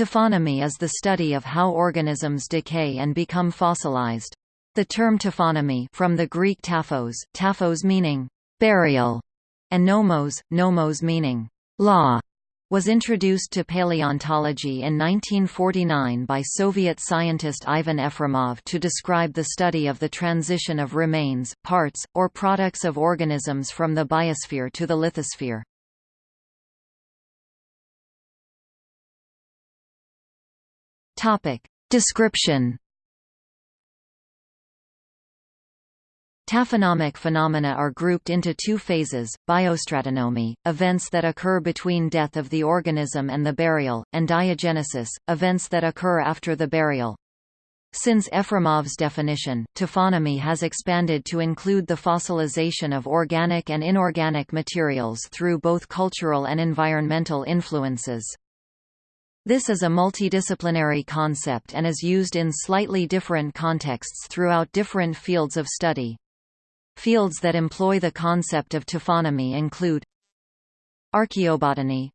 Taphonomy is the study of how organisms decay and become fossilized. The term taphonomy from the Greek taphos, taphos meaning burial, and nomos, nomos meaning law, was introduced to paleontology in 1949 by Soviet scientist Ivan Efremov to describe the study of the transition of remains, parts, or products of organisms from the biosphere to the lithosphere. Topic. Description Taphonomic phenomena are grouped into two phases, biostratonomy, events that occur between death of the organism and the burial, and diagenesis, events that occur after the burial. Since Efremov's definition, taphonomy has expanded to include the fossilization of organic and inorganic materials through both cultural and environmental influences. This is a multidisciplinary concept and is used in slightly different contexts throughout different fields of study. Fields that employ the concept of taphonomy include Archaeobotany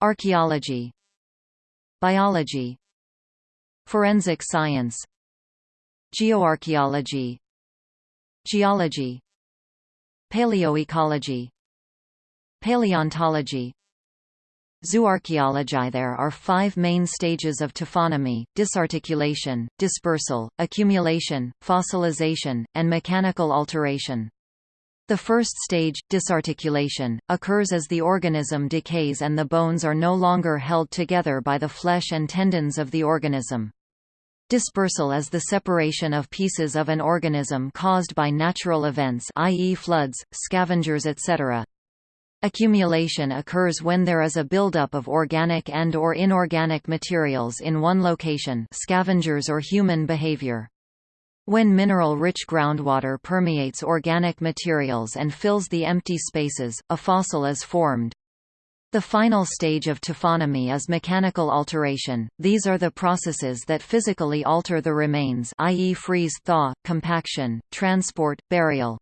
Archaeology Biology Forensic science Geoarchaeology Geology Paleoecology Paleontology Zooarchaeology There are five main stages of taphonomy, disarticulation, dispersal, accumulation, fossilization, and mechanical alteration. The first stage, disarticulation, occurs as the organism decays and the bones are no longer held together by the flesh and tendons of the organism. Dispersal is the separation of pieces of an organism caused by natural events i.e. floods, scavengers etc. Accumulation occurs when there is a buildup of organic and or inorganic materials in one location scavengers or human behavior. When mineral-rich groundwater permeates organic materials and fills the empty spaces, a fossil is formed. The final stage of taphonomy is mechanical alteration. These are the processes that physically alter the remains i.e. freeze thaw, compaction, transport, burial.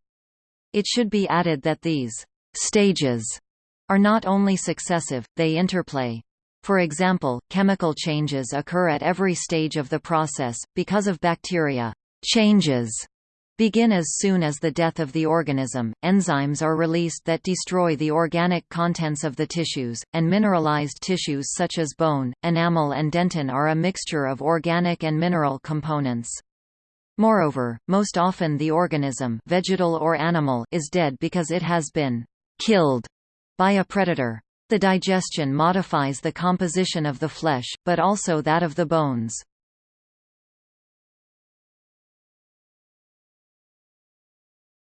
It should be added that these stages are not only successive, they interplay. For example, chemical changes occur at every stage of the process, because of bacteria. Changes begin as soon as the death of the organism, enzymes are released that destroy the organic contents of the tissues, and mineralized tissues such as bone, enamel and dentin are a mixture of organic and mineral components. Moreover, most often the organism vegetal or animal is dead because it has been killed by a predator. The digestion modifies the composition of the flesh, but also that of the bones.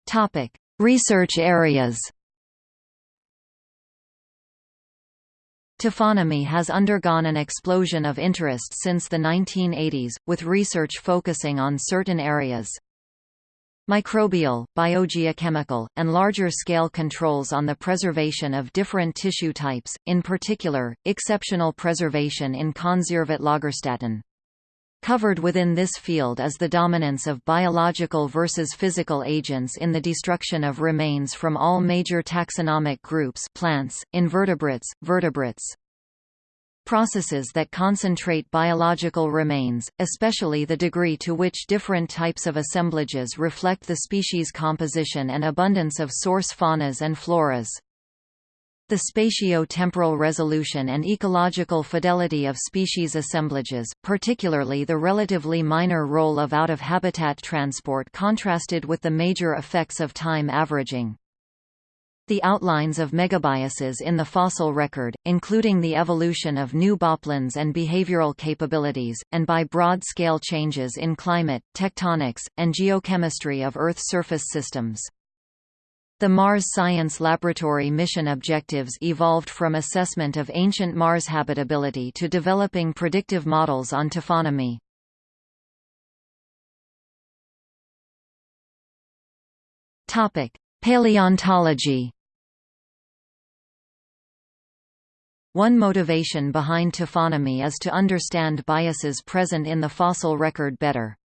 Topic: Research areas. Taphonomy has undergone an explosion of interest since the 1980s, with research focusing on certain areas. Microbial, biogeochemical, and larger-scale controls on the preservation of different tissue types, in particular, exceptional preservation in Konservat Covered within this field is the dominance of biological versus physical agents in the destruction of remains from all major taxonomic groups plants, invertebrates, vertebrates, Processes that concentrate biological remains, especially the degree to which different types of assemblages reflect the species composition and abundance of source faunas and floras. The spatio-temporal resolution and ecological fidelity of species assemblages, particularly the relatively minor role of out-of-habitat transport contrasted with the major effects of time averaging the outlines of megabiases in the fossil record, including the evolution of new bodyplans and behavioral capabilities, and by broad-scale changes in climate, tectonics, and geochemistry of Earth surface systems. The Mars Science Laboratory mission objectives evolved from assessment of ancient Mars habitability to developing predictive models on taphonomy. Paleontology One motivation behind taphonomy is to understand biases present in the fossil record better.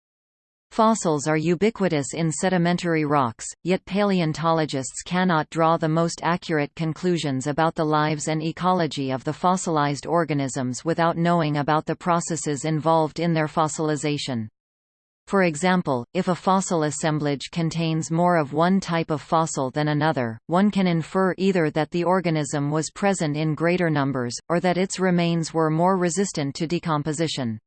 Fossils are ubiquitous in sedimentary rocks, yet paleontologists cannot draw the most accurate conclusions about the lives and ecology of the fossilized organisms without knowing about the processes involved in their fossilization. For example, if a fossil assemblage contains more of one type of fossil than another, one can infer either that the organism was present in greater numbers, or that its remains were more resistant to decomposition.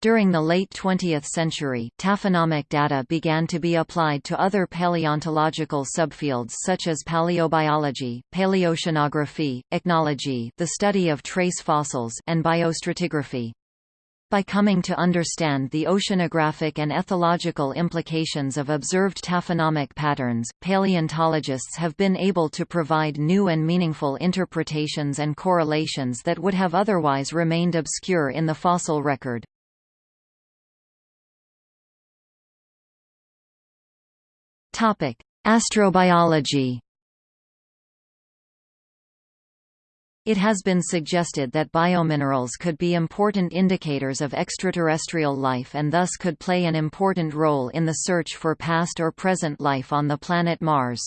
During the late 20th century, taphonomic data began to be applied to other paleontological subfields such as paleobiology, paleoceanography, ichnology the study of trace fossils and biostratigraphy. By coming to understand the oceanographic and ethological implications of observed taphonomic patterns, paleontologists have been able to provide new and meaningful interpretations and correlations that would have otherwise remained obscure in the fossil record. Astrobiology It has been suggested that biominerals could be important indicators of extraterrestrial life and thus could play an important role in the search for past or present life on the planet Mars.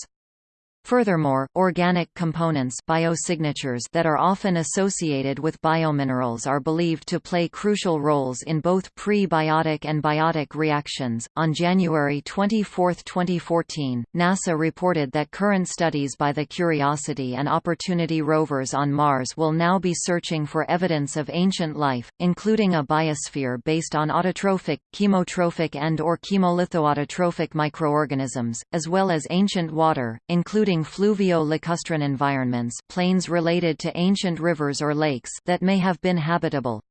Furthermore, organic components biosignatures that are often associated with biominerals are believed to play crucial roles in both pre-biotic and biotic reactions. On January 24, 2014, NASA reported that current studies by the Curiosity and Opportunity rovers on Mars will now be searching for evidence of ancient life, including a biosphere based on autotrophic, chemotrophic and or chemolithoautotrophic microorganisms, as well as ancient water, including including fluvio-lacustrine environments plains related to ancient rivers or lakes that may have been habitable.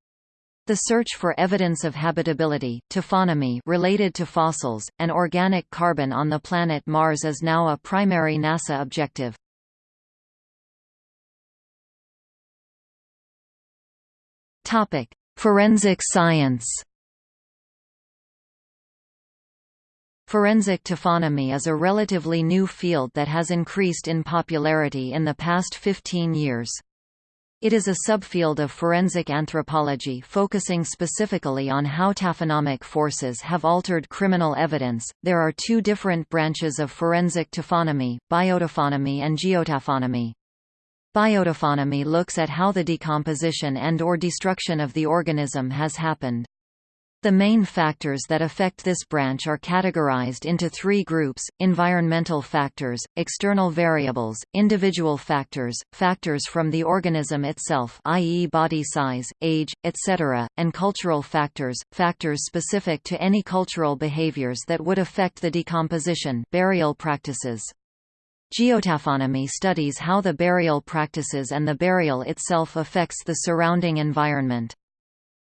The search for evidence of habitability taphonomy related to fossils, and organic carbon on the planet Mars is now a primary NASA objective. Forensic science Forensic taphonomy is a relatively new field that has increased in popularity in the past 15 years. It is a subfield of forensic anthropology focusing specifically on how taphonomic forces have altered criminal evidence. There are two different branches of forensic taphonomy, biotaphonomy and geotaphonomy. Biotaphonomy looks at how the decomposition and or destruction of the organism has happened. The main factors that affect this branch are categorized into three groups, environmental factors, external variables, individual factors, factors from the organism itself i.e. body size, age, etc., and cultural factors, factors specific to any cultural behaviors that would affect the decomposition burial practices. Geotaphonomy studies how the burial practices and the burial itself affects the surrounding environment.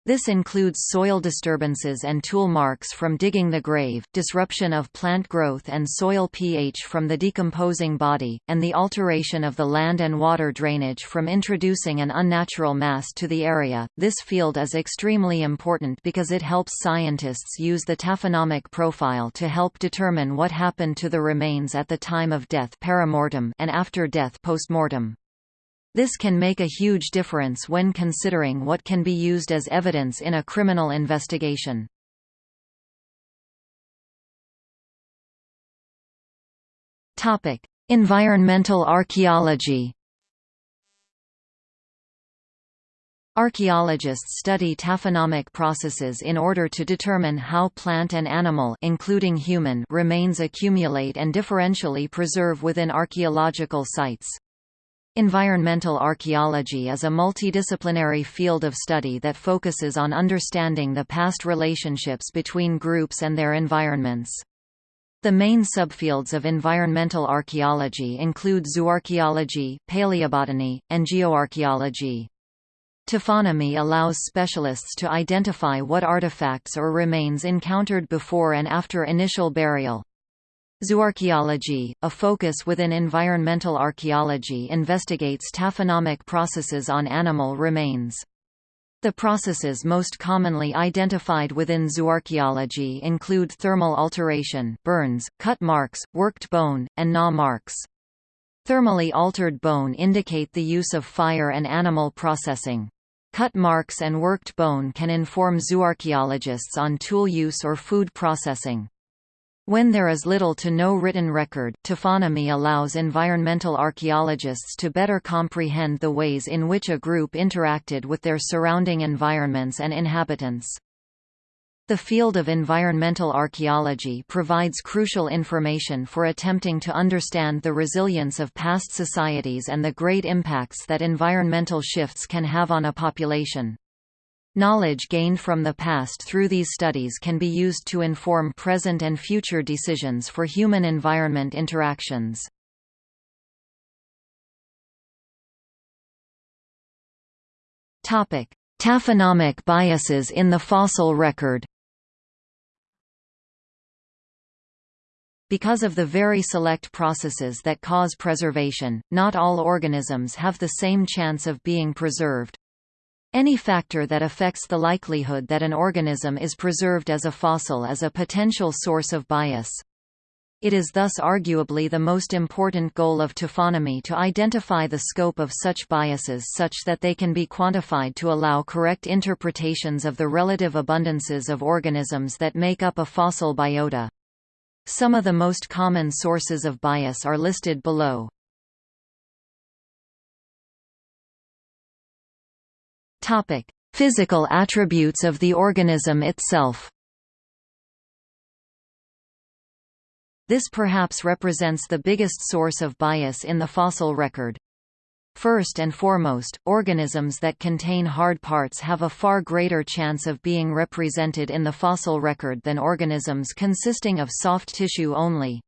This includes soil disturbances and tool marks from digging the grave, disruption of plant growth and soil pH from the decomposing body, and the alteration of the land and water drainage from introducing an unnatural mass to the area. This field is extremely important because it helps scientists use the taphonomic profile to help determine what happened to the remains at the time of death and after death postmortem. This can make a huge difference when considering what can be used as evidence in a criminal investigation. Topic: Environmental archaeology. Archaeologists study taphonomic processes in order to determine how plant and animal including human remains accumulate and differentially preserve within archaeological sites. Environmental archaeology is a multidisciplinary field of study that focuses on understanding the past relationships between groups and their environments. The main subfields of environmental archaeology include zooarchaeology, paleobotany, and geoarchaeology. Taphonomy allows specialists to identify what artifacts or remains encountered before and after initial burial. Zooarchaeology, a focus within environmental archaeology investigates taphonomic processes on animal remains. The processes most commonly identified within zooarchaeology include thermal alteration burns, cut marks, worked bone, and gnaw marks. Thermally altered bone indicate the use of fire and animal processing. Cut marks and worked bone can inform zooarchaeologists on tool use or food processing. When there is little to no written record, taphonomy allows environmental archaeologists to better comprehend the ways in which a group interacted with their surrounding environments and inhabitants. The field of environmental archaeology provides crucial information for attempting to understand the resilience of past societies and the great impacts that environmental shifts can have on a population. Knowledge gained from the past through these studies can be used to inform present and future decisions for human-environment interactions. Taphonomic biases in the fossil record Because of the very select processes that cause preservation, not all organisms have the same chance of being preserved. Any factor that affects the likelihood that an organism is preserved as a fossil is a potential source of bias. It is thus arguably the most important goal of taphonomy to identify the scope of such biases such that they can be quantified to allow correct interpretations of the relative abundances of organisms that make up a fossil biota. Some of the most common sources of bias are listed below. Topic: Physical attributes of the organism itself. This perhaps represents the biggest source of bias in the fossil record. First and foremost, organisms that contain hard parts have a far greater chance of being represented in the fossil record than organisms consisting of soft tissue only.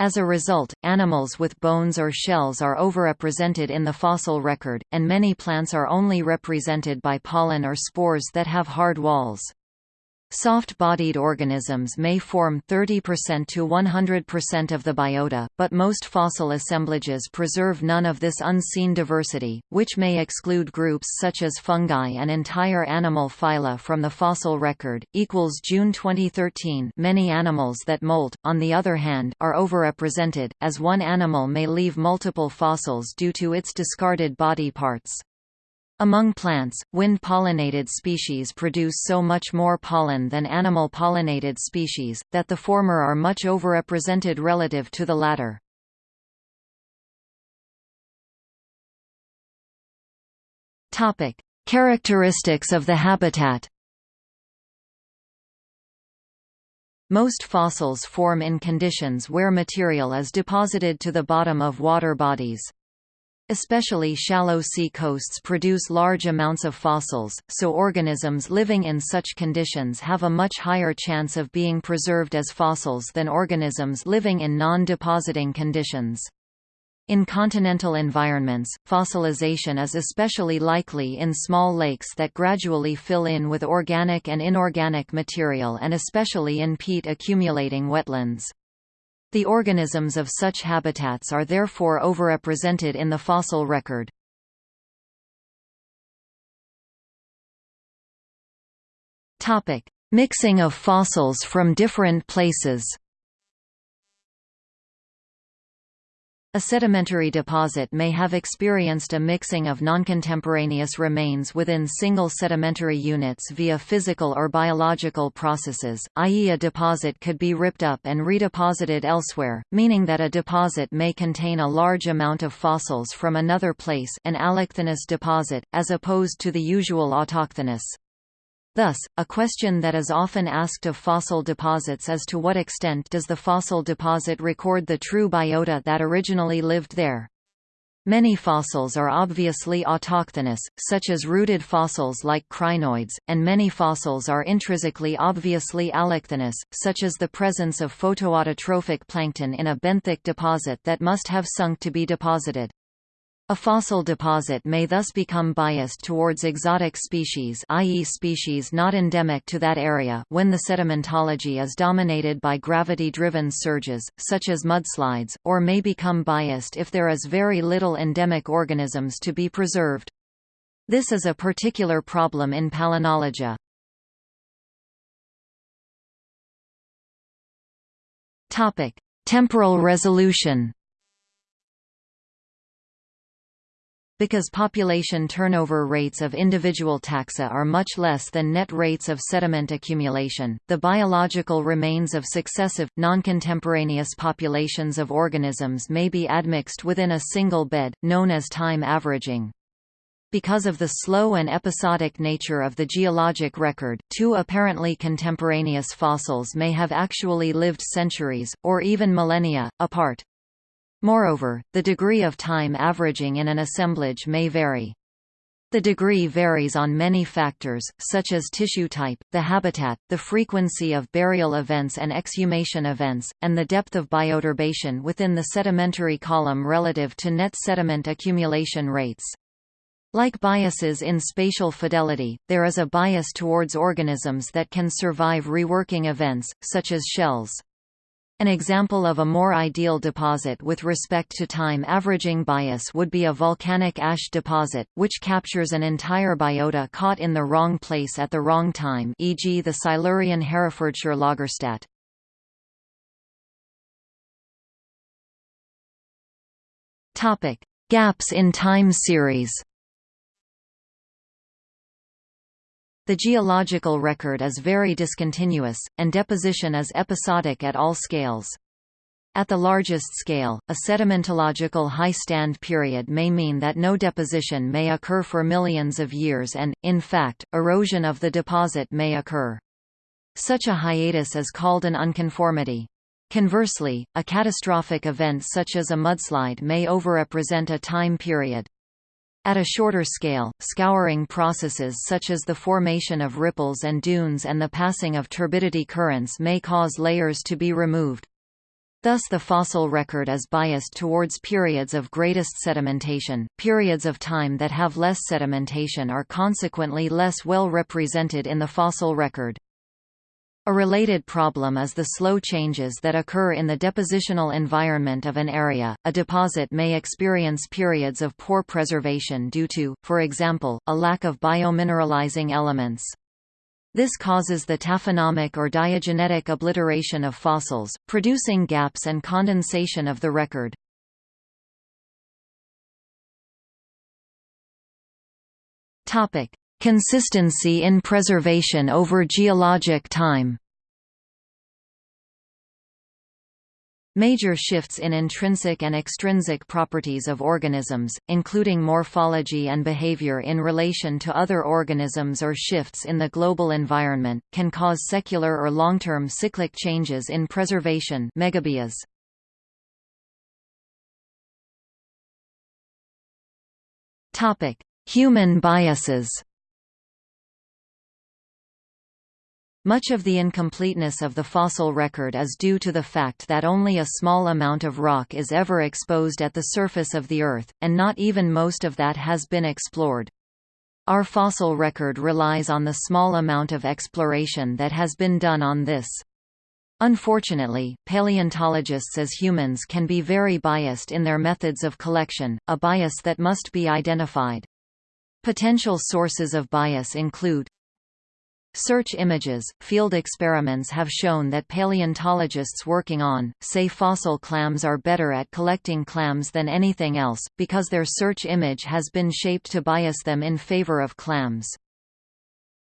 As a result, animals with bones or shells are overrepresented in the fossil record, and many plants are only represented by pollen or spores that have hard walls. Soft-bodied organisms may form 30% to 100% of the biota, but most fossil assemblages preserve none of this unseen diversity, which may exclude groups such as fungi and entire animal phyla from the fossil record. Equals June 2013. Many animals that molt, on the other hand, are overrepresented, as one animal may leave multiple fossils due to its discarded body parts. Among plants, wind-pollinated species produce so much more pollen than animal-pollinated species, that the former are much overrepresented relative to the latter. Characteristics of the habitat Most fossils form in conditions where material is deposited to the bottom of water bodies. Especially shallow sea coasts produce large amounts of fossils, so organisms living in such conditions have a much higher chance of being preserved as fossils than organisms living in non-depositing conditions. In continental environments, fossilization is especially likely in small lakes that gradually fill in with organic and inorganic material and especially in peat accumulating wetlands. The organisms of such habitats are therefore overrepresented in the fossil record. Mixing of fossils from different places A sedimentary deposit may have experienced a mixing of noncontemporaneous remains within single sedimentary units via physical or biological processes, i.e. a deposit could be ripped up and redeposited elsewhere, meaning that a deposit may contain a large amount of fossils from another place an allochthonous deposit, as opposed to the usual autochthonous. Thus, a question that is often asked of fossil deposits is to what extent does the fossil deposit record the true biota that originally lived there. Many fossils are obviously autochthonous, such as rooted fossils like crinoids, and many fossils are intrinsically obviously allochthonous, such as the presence of photoautotrophic plankton in a benthic deposit that must have sunk to be deposited. A fossil deposit may thus become biased towards exotic species i.e. species not endemic to that area when the sedimentology is dominated by gravity-driven surges, such as mudslides, or may become biased if there is very little endemic organisms to be preserved. This is a particular problem in palynology. Temporal resolution Because population turnover rates of individual taxa are much less than net rates of sediment accumulation, the biological remains of successive, non-contemporaneous populations of organisms may be admixed within a single bed, known as time averaging. Because of the slow and episodic nature of the geologic record, two apparently contemporaneous fossils may have actually lived centuries, or even millennia, apart. Moreover, the degree of time averaging in an assemblage may vary. The degree varies on many factors, such as tissue type, the habitat, the frequency of burial events and exhumation events, and the depth of bioturbation within the sedimentary column relative to net sediment accumulation rates. Like biases in spatial fidelity, there is a bias towards organisms that can survive reworking events, such as shells. An example of a more ideal deposit with respect to time averaging bias would be a volcanic ash deposit, which captures an entire biota caught in the wrong place at the wrong time e.g. the Silurian Herefordshire Lagerstätte. Gaps in time series The geological record is very discontinuous, and deposition is episodic at all scales. At the largest scale, a sedimentological high stand period may mean that no deposition may occur for millions of years and, in fact, erosion of the deposit may occur. Such a hiatus is called an unconformity. Conversely, a catastrophic event such as a mudslide may overrepresent a time period. At a shorter scale, scouring processes such as the formation of ripples and dunes and the passing of turbidity currents may cause layers to be removed. Thus the fossil record is biased towards periods of greatest sedimentation. Periods of time that have less sedimentation are consequently less well represented in the fossil record. A related problem is the slow changes that occur in the depositional environment of an area. A deposit may experience periods of poor preservation due to, for example, a lack of biomineralizing elements. This causes the taphonomic or diagenetic obliteration of fossils, producing gaps and condensation of the record. Topic: Consistency in preservation over geologic time Major shifts in intrinsic and extrinsic properties of organisms, including morphology and behavior in relation to other organisms or shifts in the global environment, can cause secular or long-term cyclic changes in preservation megabias. Human biases Much of the incompleteness of the fossil record is due to the fact that only a small amount of rock is ever exposed at the surface of the Earth, and not even most of that has been explored. Our fossil record relies on the small amount of exploration that has been done on this. Unfortunately, paleontologists as humans can be very biased in their methods of collection, a bias that must be identified. Potential sources of bias include Search images. Field experiments have shown that paleontologists working on, say fossil clams are better at collecting clams than anything else, because their search image has been shaped to bias them in favor of clams.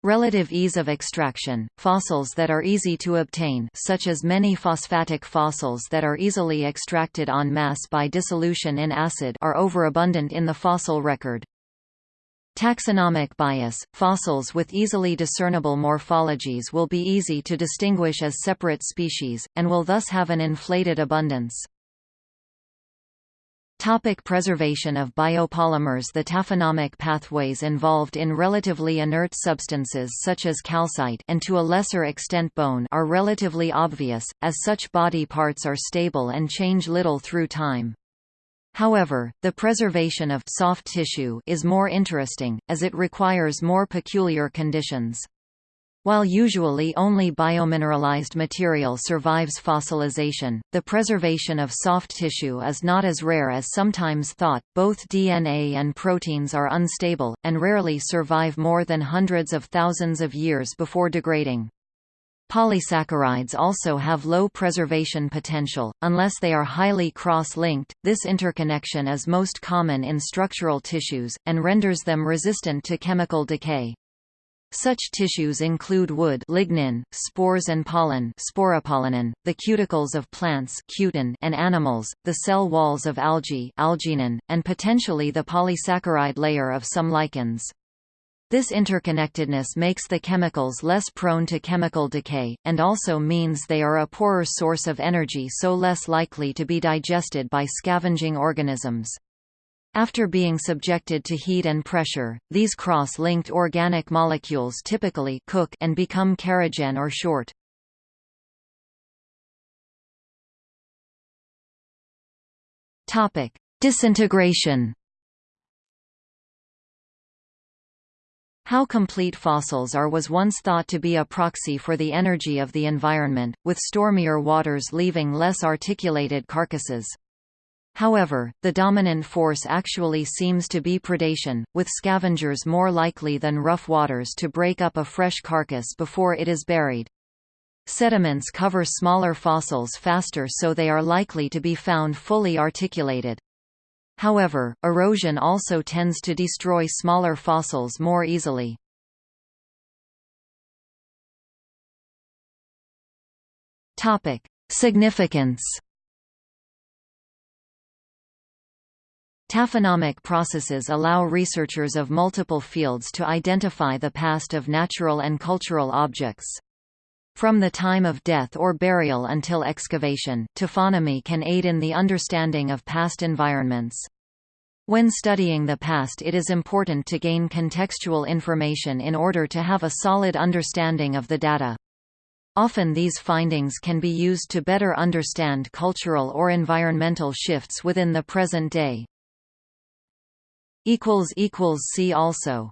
Relative ease of extraction – Fossils that are easy to obtain such as many phosphatic fossils that are easily extracted en masse by dissolution in acid are overabundant in the fossil record. Taxonomic bias – Fossils with easily discernible morphologies will be easy to distinguish as separate species, and will thus have an inflated abundance. Topic preservation of biopolymers The taphonomic pathways involved in relatively inert substances such as calcite and to a lesser extent bone are relatively obvious, as such body parts are stable and change little through time. However, the preservation of soft tissue is more interesting, as it requires more peculiar conditions. While usually only biomineralized material survives fossilization, the preservation of soft tissue is not as rare as sometimes thought. Both DNA and proteins are unstable, and rarely survive more than hundreds of thousands of years before degrading. Polysaccharides also have low preservation potential, unless they are highly cross-linked. This interconnection is most common in structural tissues, and renders them resistant to chemical decay. Such tissues include wood lignin, spores and pollen sporopollenin, the cuticles of plants cutin and animals, the cell walls of algae algaenan, and potentially the polysaccharide layer of some lichens. This interconnectedness makes the chemicals less prone to chemical decay, and also means they are a poorer source of energy so less likely to be digested by scavenging organisms. After being subjected to heat and pressure, these cross-linked organic molecules typically cook and become kerogen or short. Disintegration How complete fossils are was once thought to be a proxy for the energy of the environment, with stormier waters leaving less articulated carcasses. However, the dominant force actually seems to be predation, with scavengers more likely than rough waters to break up a fresh carcass before it is buried. Sediments cover smaller fossils faster so they are likely to be found fully articulated. However, erosion also tends to destroy smaller fossils more easily. Significance. Taphonomic processes allow researchers of multiple fields to identify the past of natural and cultural objects. From the time of death or burial until excavation, taphonomy can aid in the understanding of past environments. When studying the past it is important to gain contextual information in order to have a solid understanding of the data. Often these findings can be used to better understand cultural or environmental shifts within the present day. See also